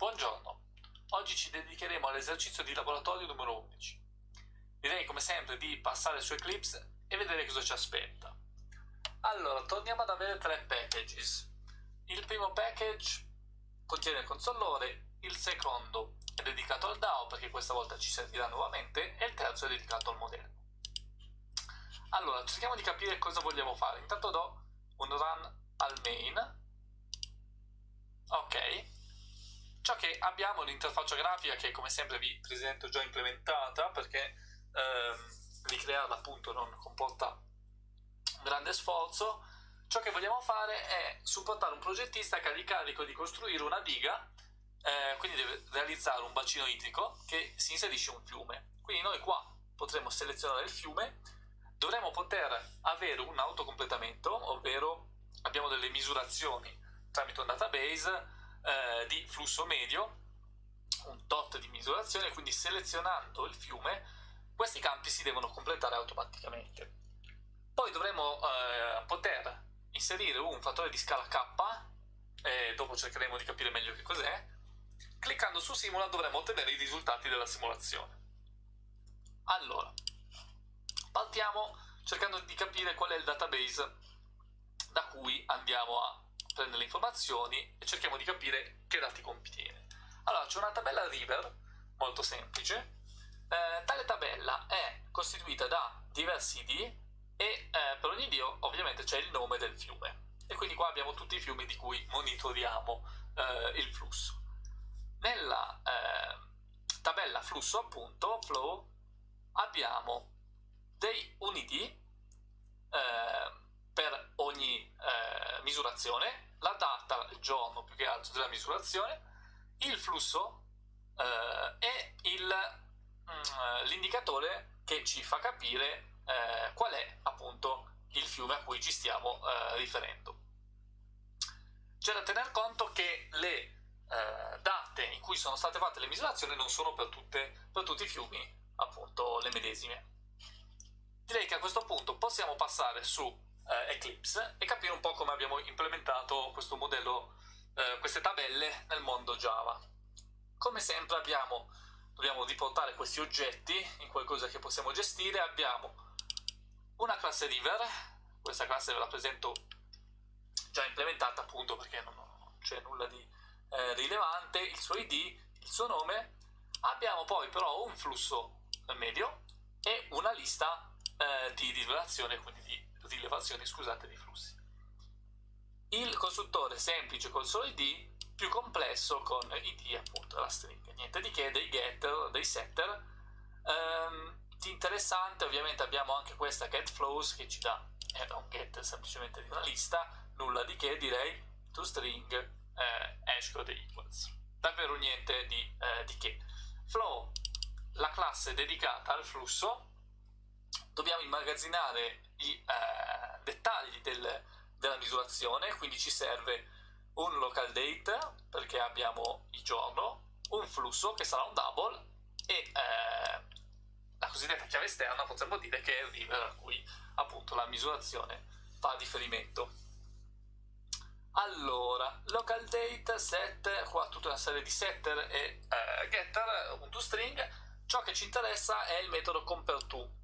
Buongiorno, oggi ci dedicheremo all'esercizio di laboratorio numero 11. Direi come sempre di passare su Eclipse e vedere cosa ci aspetta. Allora, torniamo ad avere tre packages. Il primo package contiene il consollore, il secondo è dedicato al DAO perché questa volta ci servirà nuovamente e il terzo è dedicato al modello. Allora, cerchiamo di capire cosa vogliamo fare. Intanto do un run al main. Ok, Ciò che abbiamo l'interfaccia grafica che come sempre vi presento già implementata perché ehm, ricrearla appunto non comporta grande sforzo. Ciò che vogliamo fare è supportare un progettista che ha l'incarico di costruire una diga, eh, quindi deve realizzare un bacino idrico che si inserisce in un fiume. Quindi noi qua potremo selezionare il fiume, dovremo poter avere un autocompletamento, ovvero abbiamo delle misurazioni tramite un database eh, di flusso medio, un tot di misurazione, quindi selezionando il fiume questi campi si devono completare automaticamente. Poi dovremo eh, poter inserire un fattore di scala K, e dopo cercheremo di capire meglio che cos'è, cliccando su simula dovremo ottenere i risultati della simulazione. Allora, partiamo cercando di capire qual è il database da cui andiamo a prende le informazioni e cerchiamo di capire che dati contiene. Allora, c'è una tabella River, molto semplice. Eh, tale tabella è costituita da diversi ID e eh, per ogni dio ovviamente c'è il nome del fiume. E quindi qua abbiamo tutti i fiumi di cui monitoriamo eh, il flusso. Nella eh, tabella flusso, appunto, flow, abbiamo dei un ID eh, per ogni eh, misurazione, la data, il giorno più che altro della misurazione, il flusso eh, e mm, l'indicatore che ci fa capire eh, qual è appunto il fiume a cui ci stiamo eh, riferendo. C'è da tener conto che le eh, date in cui sono state fatte le misurazioni non sono per, tutte, per tutti i fiumi appunto le medesime. Direi che a questo punto possiamo passare su eh, Eclipse e capire un po' come abbiamo implementato questo modello, eh, queste tabelle nel mondo Java. Come sempre abbiamo, dobbiamo riportare questi oggetti in qualcosa che possiamo gestire, abbiamo una classe river, questa classe ve la presento già implementata appunto perché non, non c'è nulla di eh, rilevante, il suo id, il suo nome, abbiamo poi però un flusso medio e una lista eh, di rivelazione, quindi di rilevazioni scusate, di flussi. Il costruttore semplice col solo id, più complesso con id appunto la stringa. Niente di che, dei getter, dei setter. Um, di interessante ovviamente abbiamo anche questa getFlows che ci dà è un get semplicemente di una lista, nulla di che direi, toString eh, hashcode equals. Davvero niente di, eh, di che. Flow, la classe dedicata al flusso, dobbiamo immagazzinare i eh, dettagli del, della misurazione, quindi ci serve un local date perché abbiamo il giorno, un flusso che sarà un double e eh, la cosiddetta chiave esterna potremmo dire che è il river a cui appunto la misurazione fa riferimento. Allora, local date, set, qua tutta una serie di setter e eh, getter, un toString, ciò che ci interessa è il metodo compareTo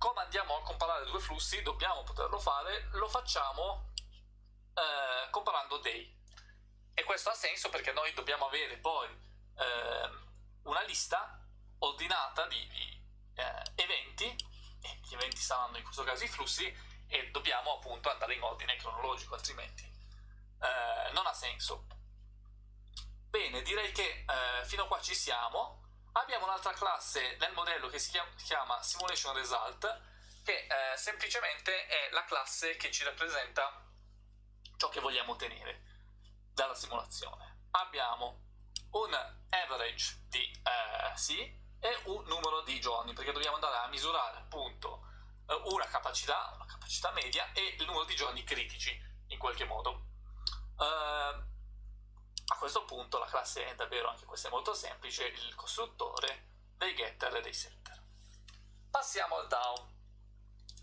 come andiamo a comparare due flussi dobbiamo poterlo fare, lo facciamo eh, comparando day. E questo ha senso perché noi dobbiamo avere poi eh, una lista ordinata di, di eh, eventi, e gli eventi saranno in questo caso i flussi, e dobbiamo appunto andare in ordine cronologico, altrimenti eh, non ha senso. Bene, direi che eh, fino a qua ci siamo. Abbiamo un'altra classe nel modello che si chiama, Simulation Result, che eh, semplicemente è la classe che ci rappresenta ciò che vogliamo ottenere dalla simulazione. Abbiamo un average di eh, sì e un numero di giorni, perché dobbiamo andare a misurare appunto eh, una capacità, una capacità media e il numero di giorni critici in qualche modo. Uh, a questo punto la classe è davvero, anche questa è molto semplice, il costruttore dei getter e dei setter. Passiamo al DAO.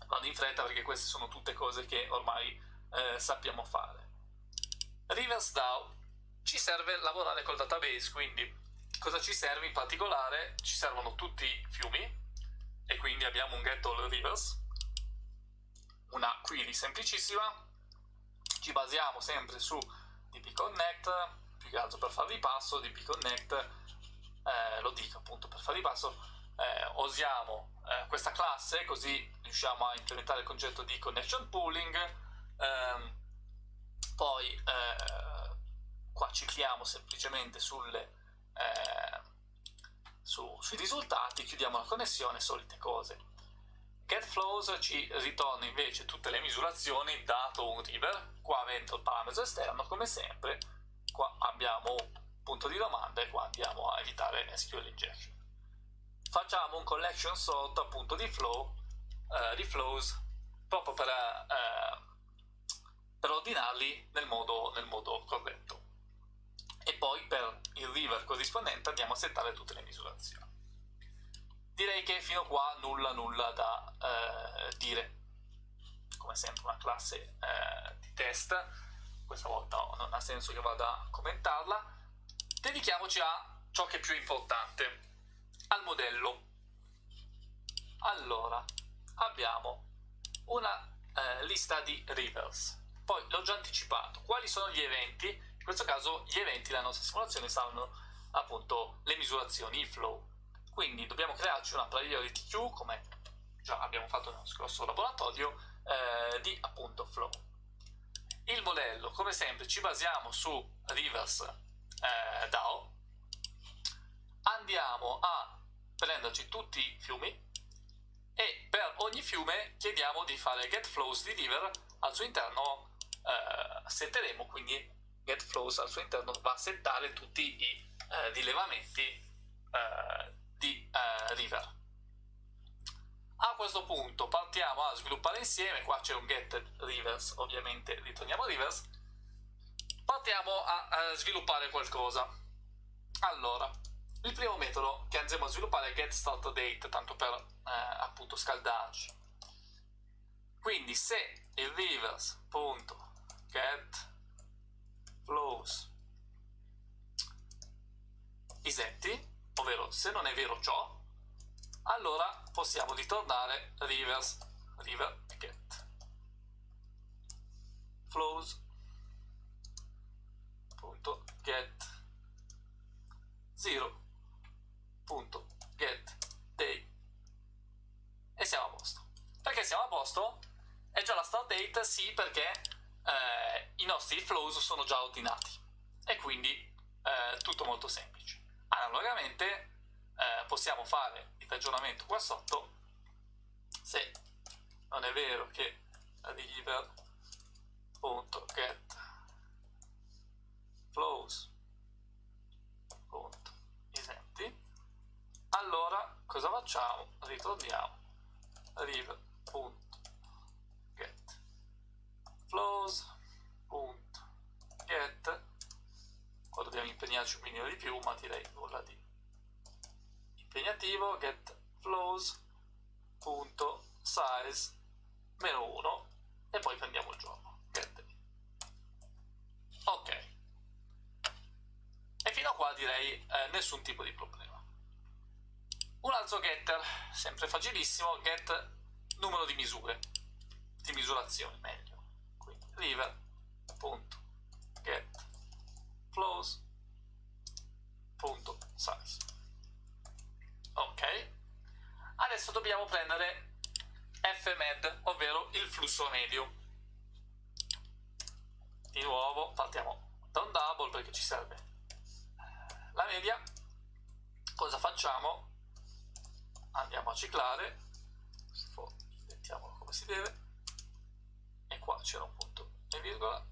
Vado in fretta perché queste sono tutte cose che ormai eh, sappiamo fare. Reverse DAO ci serve lavorare col database, quindi cosa ci serve in particolare? Ci servono tutti i fiumi e quindi abbiamo un get all rivers, una query semplicissima, ci basiamo sempre su dpconnect, più che altro per fare ripasso, dpconnect, eh, lo dico appunto per fare ripasso, eh, usiamo eh, questa classe così riusciamo a implementare il concetto di connection pooling, ehm, poi eh, qua cicliamo semplicemente sulle, eh, su, sui risultati, chiudiamo la connessione, solite cose. GetFlows ci ritorna invece tutte le misurazioni dato un river, qua avendo il parametro esterno come sempre, qua abbiamo un punto di domanda e qua andiamo a evitare SQL injection. Facciamo un collection sort appunto di flow, eh, di flows, proprio per, eh, per ordinarli nel modo, nel modo corretto e poi per il river corrispondente andiamo a settare tutte le misurazioni. Direi che fino a qua nulla nulla da eh, dire. Come sempre una classe eh, di test, questa volta no, non ha senso che vada a commentarla. Dedichiamoci a ciò che è più importante, al modello. Allora, abbiamo una eh, lista di rivers. Poi l'ho già anticipato. Quali sono gli eventi questo caso gli eventi della nostra simulazione saranno appunto le misurazioni, i flow. Quindi dobbiamo crearci una priority queue, come già abbiamo fatto nello scorso laboratorio, eh, di appunto flow. Il modello, come sempre, ci basiamo su Rivers eh, DAO, andiamo a prenderci tutti i fiumi e per ogni fiume chiediamo di fare get flows di river al suo interno eh, setteremo quindi GetFlows al suo interno va a settare tutti i eh, rilevamenti eh, di eh, River. A questo punto partiamo a sviluppare insieme, qua c'è un get rivers, ovviamente ritorniamo rivers, partiamo a, a sviluppare qualcosa. Allora, il primo metodo che andremo a sviluppare è getStartDate, tanto per eh, appunto scaldarci. Quindi se il rivers.get flows isetti, ovvero se non è vero ciò, allora possiamo ritornare reverse river get flows punto get 0 punto get day e siamo a posto perché siamo a posto? è già la start date? sì perché eh, i nostri flows sono già ordinati e quindi eh, tutto molto semplice. Analogamente eh, possiamo fare ragionamento qua sotto. Se non è vero che river.get flows.isenti allora cosa facciamo? ritorniamo. River.get flows.get qua dobbiamo impegnarci un minimo di più ma direi nulla di impegnativo get flows.size meno 1 e poi prendiamo il giorno get ok. E fino a qua direi eh, nessun tipo di problema. Un altro getter sempre facilissimo get numero di misure di misurazione meglio. River.get flows.size ok. Adesso dobbiamo prendere fmed ovvero il flusso medio. Di nuovo partiamo da un double perché ci serve. La media cosa facciamo? Andiamo a ciclare. Mettiamolo come si deve. E qua c'era un punto e virgola.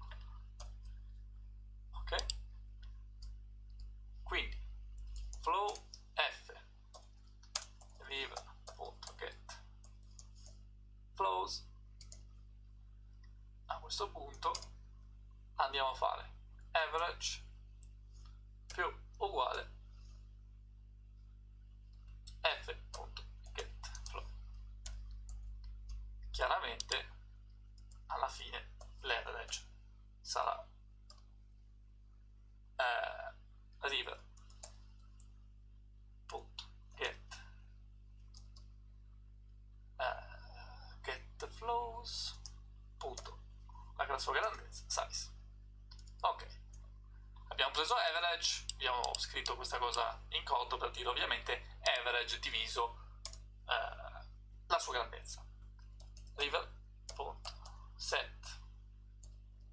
Ok. Quindi flow f river.get flows a questo punto andiamo a fare average più uguale f.get flow. Chiaramente alla fine dire ovviamente average diviso eh, la sua grandezza. River.set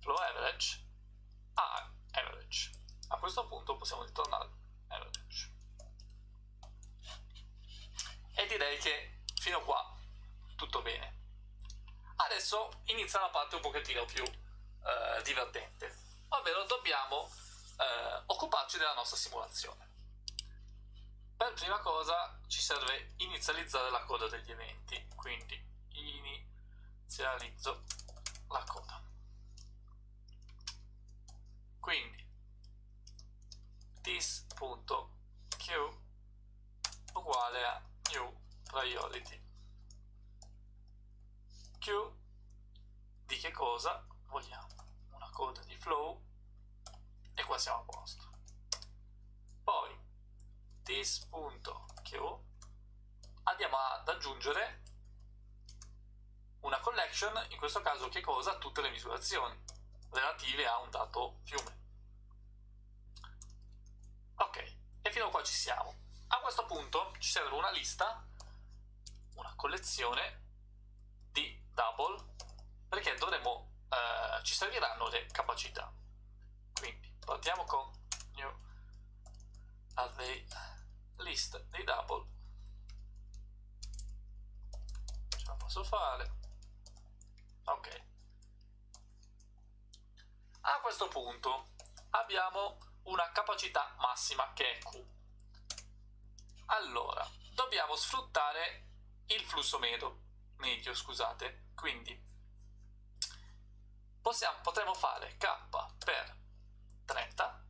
flow average a average a questo punto possiamo ritornare average e direi che fino a qua tutto bene. Adesso inizia la parte un pochettino più eh, divertente. Ovvero dobbiamo eh, occuparci della nostra simulazione per prima cosa ci serve inizializzare la coda degli eventi. Quindi inizializzo la coda. Quindi this.q uguale a new priority. Q di che cosa? Vogliamo una coda di flow e qua siamo a posto this.q andiamo ad aggiungere una collection in questo caso che cosa? tutte le misurazioni relative a un dato fiume. Ok e fino a qua ci siamo. A questo punto ci serve una lista una collezione di double perché dovremo eh, ci serviranno le capacità. Quindi partiamo con new array list dei double. Ce la posso fare? Ok. A questo punto abbiamo una capacità massima che è Q. Allora dobbiamo sfruttare il flusso medio, medio scusate. Quindi possiamo, potremo fare k per 30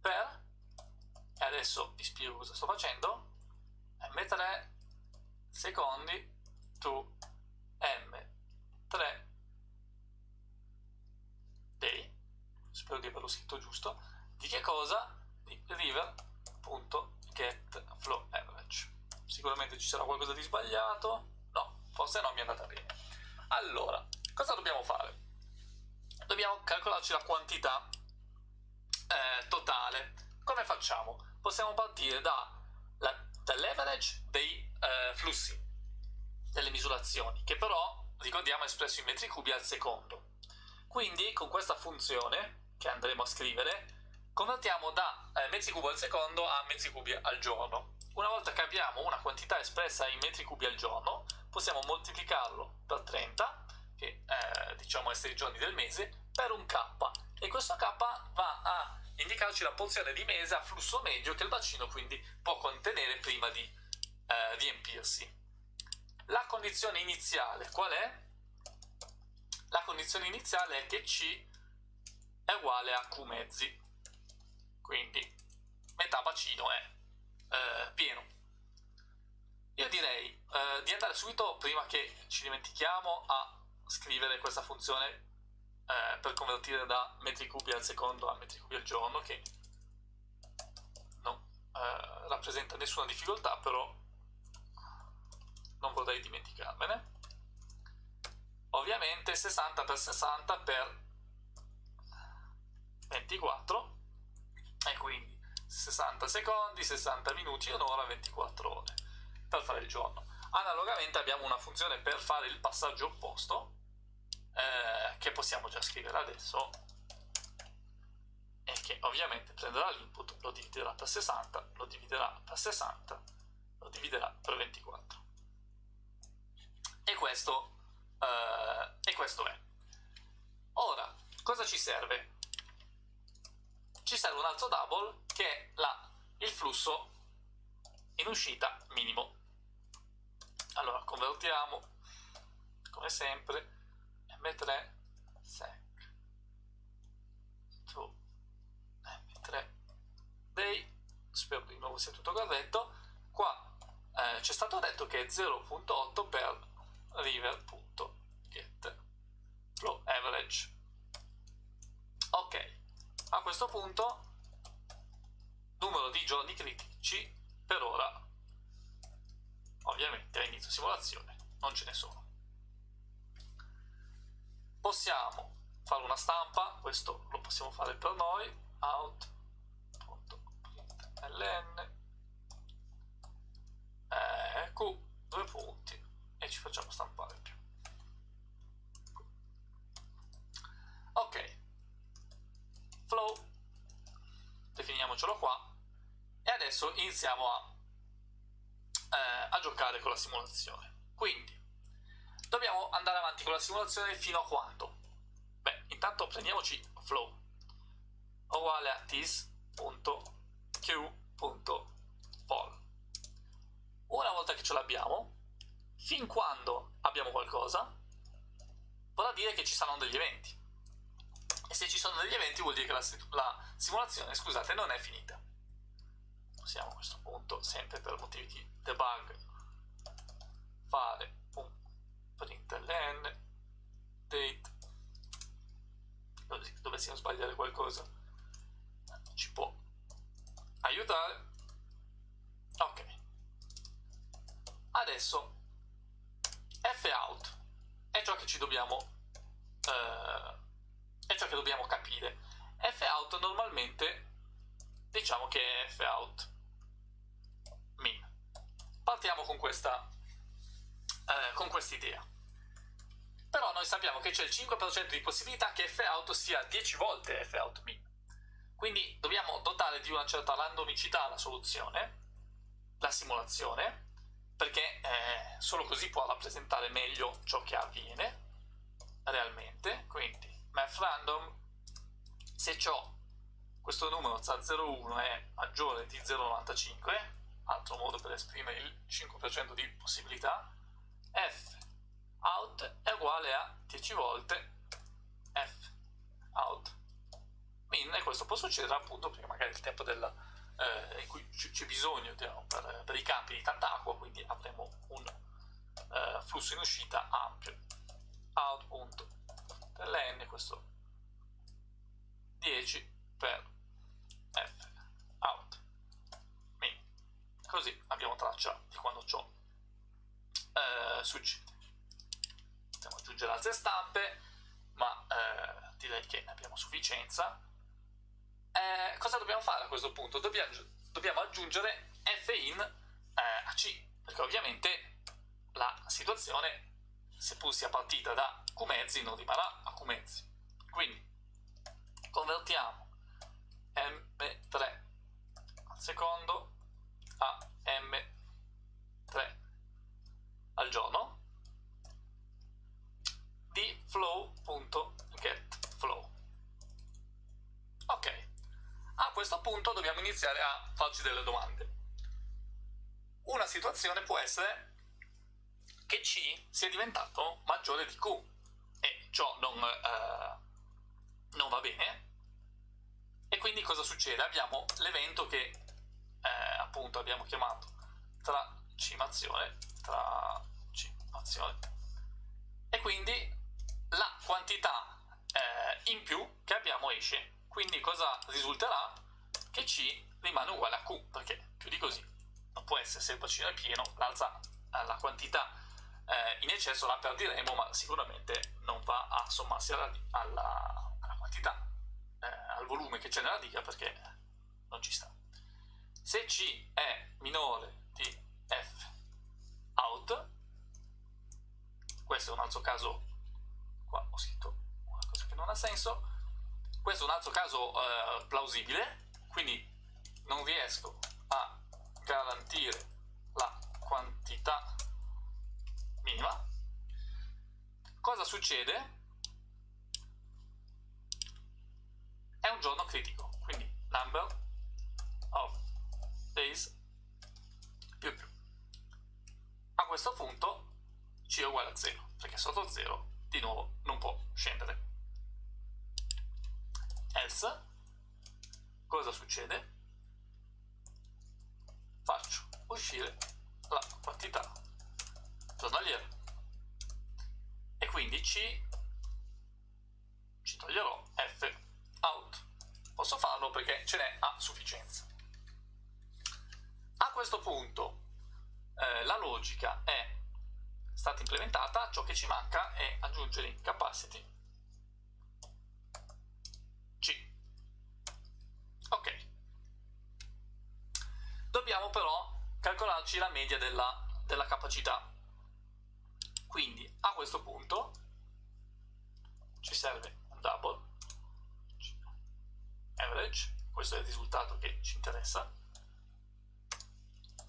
per e adesso vi spiego cosa sto facendo. M3 secondi to m3 day spero di averlo scritto giusto. Di che cosa? di river.getFlowAverage sicuramente ci sarà qualcosa di sbagliato. No, forse non mi è andata bene. Allora, cosa dobbiamo fare? dobbiamo calcolarci la quantità eh, totale. Come facciamo? Possiamo partire da dall'average dei eh, flussi delle misurazioni che però ricordiamo è espresso in metri cubi al secondo. Quindi con questa funzione che andremo a scrivere convertiamo da eh, mezzi cubi al secondo a mezzi cubi al giorno. Una volta che abbiamo una quantità espressa in metri cubi al giorno possiamo moltiplicarlo per 30 che eh, diciamo essere i giorni del mese per un k. E questo k va a indicarci la porzione di mese a flusso medio che il bacino quindi può contenere prima di eh, riempirsi. La condizione iniziale qual è? La condizione iniziale è che C è uguale a Q mezzi, quindi metà bacino è eh, pieno. Io direi eh, di andare subito, prima che ci dimentichiamo, a scrivere questa funzione eh, per convertire da metri cubi al secondo a metri cubi al giorno che non eh, rappresenta nessuna difficoltà però non vorrei dimenticarmene. Ovviamente 60 per 60 per 24 e quindi 60 secondi 60 minuti un'ora 24 ore per fare il giorno. Analogamente abbiamo una funzione per fare il passaggio opposto eh, che possiamo già scrivere adesso e che ovviamente prenderà l'input, lo dividerà per 60, lo dividerà per 60, lo dividerà per 24. E questo, eh, e questo è. Ora, cosa ci serve? Ci serve un altro double che è la, il flusso in uscita minimo. Allora, convertiamo, come sempre, m3 sec. To m3 day spero di nuovo sia tutto corretto qua eh, c'è stato detto che è 0.8 per river.get flow average. Ok a questo punto numero di giorni critici per ora. Ovviamente a inizio simulazione non ce ne sono possiamo fare una stampa, questo lo possiamo fare per noi, out.println eh, q, due punti e ci facciamo stampare più. Ok, flow, definiamocelo qua e adesso iniziamo a, eh, a giocare con la simulazione. Quindi, dobbiamo andare avanti con la simulazione fino a quando? Beh, intanto prendiamoci flow uguale a this.q.fall. Una volta che ce l'abbiamo, fin quando abbiamo qualcosa, vorrà dire che ci saranno degli eventi. E se ci sono degli eventi vuol dire che la, la simulazione, scusate, non è finita. Possiamo a questo punto, sempre per motivi di debug, fare un println date. Dovessimo sbagliare qualcosa ci può aiutare. Ok. Adesso fout è ciò che ci dobbiamo eh, è ciò che dobbiamo capire. Fout normalmente diciamo che è fout min. Partiamo con questa eh, con questa idea però noi sappiamo che c'è il 5% di possibilità che fout sia 10 volte fout min quindi dobbiamo dotare di una certa randomicità la soluzione la simulazione perché eh, solo così può rappresentare meglio ciò che avviene realmente. Quindi math random se ciò questo numero Z01 è maggiore di 0,95 altro modo per esprimere il 5% di possibilità f. Out è uguale a 10 volte f. Out. Min e questo può succedere appunto perché magari il tempo della, eh, in cui c'è bisogno diciamo, per, per, i campi di tanta acqua quindi avremo un eh, flusso in uscita ampio. Out.ln questo 10 per f. Out. Min così abbiamo traccia di quando ciò eh, succede possiamo aggiungere altre stampe ma eh, direi che ne abbiamo sufficienza. Eh, cosa dobbiamo fare a questo punto? Dobbiamo, dobbiamo aggiungere f in eh, a c perché ovviamente la situazione seppur sia partita da q mezzi non rimarrà a q mezzi quindi convertiamo m3 al secondo a m3 al giorno di flow.getFlow. Ok, a questo punto dobbiamo iniziare a farci delle domande. Una situazione può essere che C sia diventato maggiore di Q e ciò non, eh, non va bene e quindi cosa succede? Abbiamo l'evento che eh, appunto abbiamo chiamato tracimazione, tracimazione e quindi la quantità eh, in più che abbiamo esce. Quindi cosa risulterà? Che C rimane uguale a Q, perché più di così non può essere, se il bacino è pieno, l'alza eh, la quantità eh, in eccesso la perdiremo, ma sicuramente non va a sommarsi alla, alla, alla quantità, eh, al volume che c'è nella diga, perché non ci sta. Se C è minore di F out, questo è un altro caso. Qua ho scritto una cosa che non ha senso. Questo è un altro caso eh, plausibile. Quindi non riesco a garantire la quantità minima. Cosa succede? è un giorno critico. Quindi number of days più più a questo punto c è uguale a 0 perché sotto 0 di nuovo non può scendere. Else, cosa succede? Faccio uscire la quantità giornaliera e quindi C ci toglierò F out. Posso farlo perché ce n'è a sufficienza. A questo punto eh, la logica è stata implementata, ciò che ci manca è aggiungere capacity C. Ok. Dobbiamo però calcolarci la media della, della capacità. Quindi a questo punto ci serve un double average, questo è il risultato che ci interessa,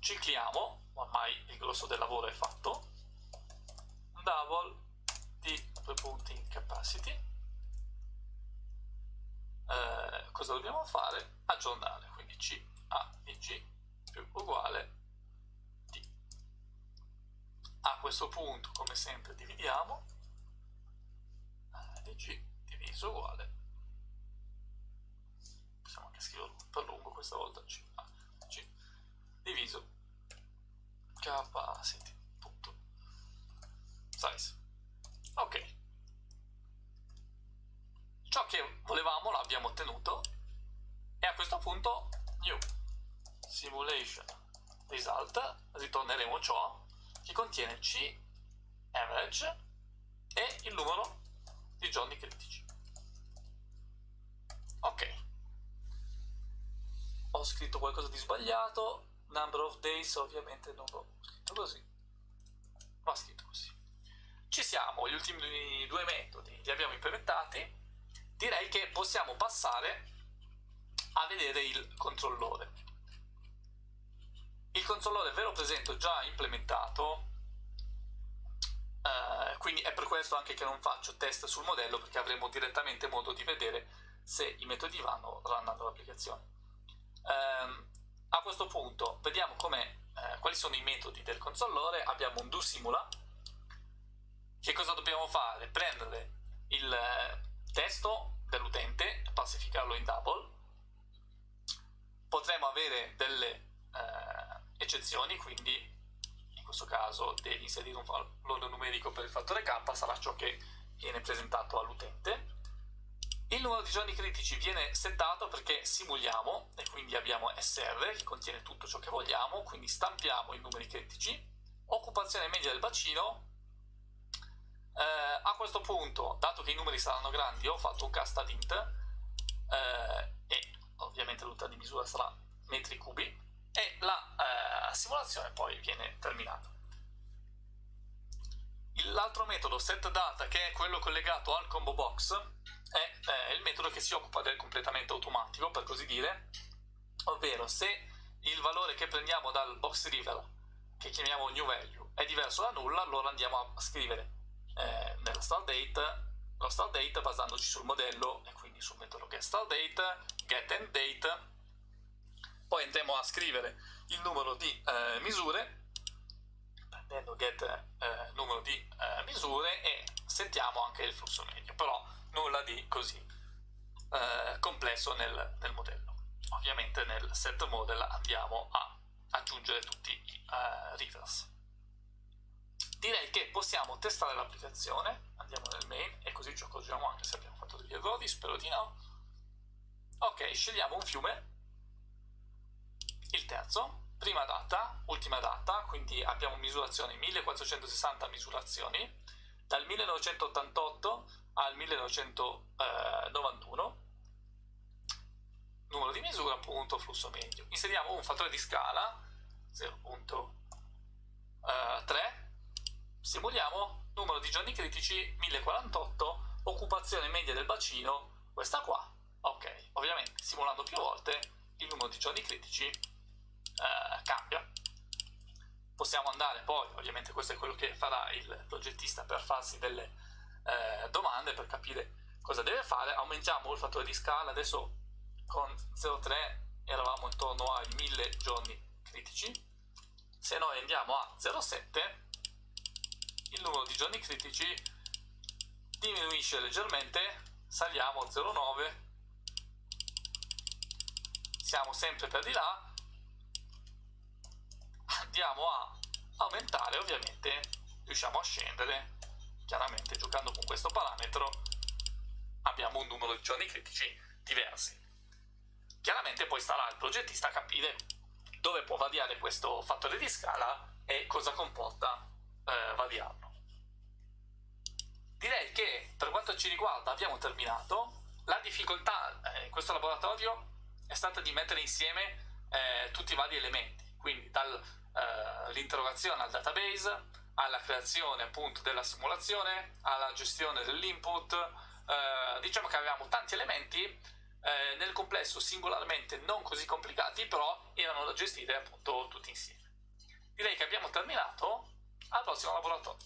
Cicliamo, ormai il grosso del lavoro è fatto, double di due punti in capacity. Eh, cosa dobbiamo fare? Aggiornare, quindi C, A e G più uguale D. A questo punto, come sempre, dividiamo di G diviso uguale possiamo anche scriverlo per lungo questa volta C, A, G diviso capacity punto. Size. Ok. Ciò che volevamo l'abbiamo ottenuto e a questo punto new. Simulation result. Ritorneremo ciò che contiene C average e il numero di giorni critici. Ok. Ho scritto qualcosa di sbagliato. Number of days ovviamente non l'ho scritto così. Va scritto così ci siamo gli ultimi due metodi li abbiamo implementati. Direi che possiamo passare a vedere il controllore. Il controllore ve lo presento già implementato eh, quindi è per questo anche che non faccio test sul modello perché avremo direttamente modo di vedere se i metodi vanno runnando l'applicazione eh, a questo punto vediamo eh, quali sono i metodi del controllore abbiamo un do simula che cosa dobbiamo fare? prendere il eh, testo dell'utente pacificarlo in double potremo avere delle eh, eccezioni, quindi in questo caso devi inserire un valore numerico per il fattore k, sarà ciò che viene presentato all'utente. Numero di giorni critici viene settato perché simuliamo e quindi abbiamo SR che contiene tutto ciò che vogliamo, quindi stampiamo i numeri critici, occupazione media del bacino, eh, a questo punto, dato che i numeri saranno grandi, ho fatto un cast ad int eh, e ovviamente l'unità di misura sarà metri cubi, e la eh, simulazione poi viene terminata. L'altro metodo setData, che è quello collegato al combo box, è eh, il metodo che si occupa del completamento automatico, per così dire, ovvero se il valore che prendiamo dal box river, che chiamiamo new value, è diverso da nulla, allora andiamo a scrivere eh, nella start date lo start date basandoci sul modello e quindi sul metodo get start date, get end date. Poi andremo a scrivere il numero di eh, misure prendendo get eh, numero di eh, misure e sentiamo anche il flusso medio però nulla di così eh, complesso nel, nel, modello. Ovviamente nel set model andiamo a aggiungere tutti i uh, readers. Direi che possiamo testare l'applicazione andiamo nel main e così ci accorgiamo anche se abbiamo fatto degli errori spero di no. Ok scegliamo un fiume il terzo, prima data, ultima data, quindi abbiamo misurazioni 1460 misurazioni, dal 1988 al 1991, numero di misura, punto, flusso medio. Inseriamo un fattore di scala, 0.3, simuliamo numero di giorni critici 1048, occupazione media del bacino, questa qua. Ok, ovviamente simulando più volte il numero di giorni critici eh, cambia. Possiamo andare poi, ovviamente questo è quello che farà il progettista per farsi delle eh, domande, per capire cosa deve fare, aumentiamo il fattore di scala, adesso con 0,3 eravamo intorno ai 1000 giorni critici, se noi andiamo a 0,7 il numero di giorni critici diminuisce leggermente, saliamo a 0,9 siamo sempre per di là andiamo a aumentare ovviamente. Riusciamo a scendere. Chiaramente giocando con questo parametro abbiamo un numero di giorni critici diversi. Chiaramente poi starà al progettista a capire dove può variare questo fattore di scala e cosa comporta eh, variarlo. Direi che per quanto ci riguarda abbiamo terminato. La difficoltà eh, in questo laboratorio è stata di mettere insieme eh, tutti i vari elementi. Quindi dall'interrogazione eh, al database, alla creazione appunto della simulazione, alla gestione dell'input, eh, diciamo che avevamo tanti elementi eh, nel complesso singolarmente non così complicati, però erano da gestire appunto tutti insieme. Direi che abbiamo terminato, al prossimo laboratorio.